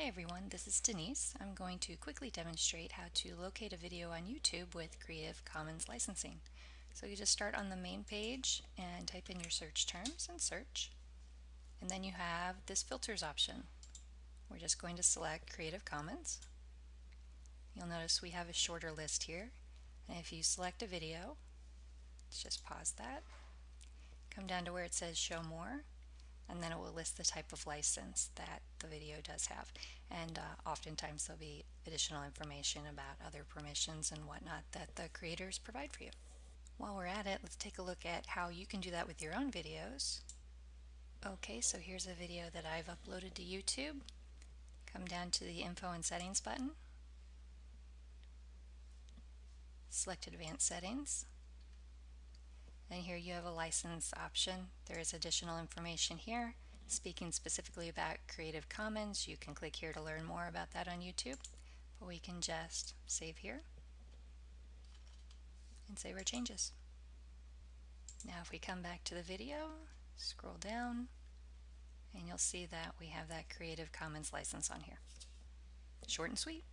Hi everyone, this is Denise. I'm going to quickly demonstrate how to locate a video on YouTube with Creative Commons licensing. So you just start on the main page and type in your search terms and search. And then you have this filters option. We're just going to select Creative Commons. You'll notice we have a shorter list here. And if you select a video, let's just pause that. Come down to where it says show more and then it will list the type of license that the video does have. And uh, oftentimes there'll be additional information about other permissions and whatnot that the creators provide for you. While we're at it, let's take a look at how you can do that with your own videos. Okay, so here's a video that I've uploaded to YouTube. Come down to the Info and Settings button. Select Advanced Settings. And here you have a license option. There is additional information here. Speaking specifically about Creative Commons, you can click here to learn more about that on YouTube. But we can just save here and save our changes. Now if we come back to the video, scroll down, and you'll see that we have that Creative Commons license on here. Short and sweet.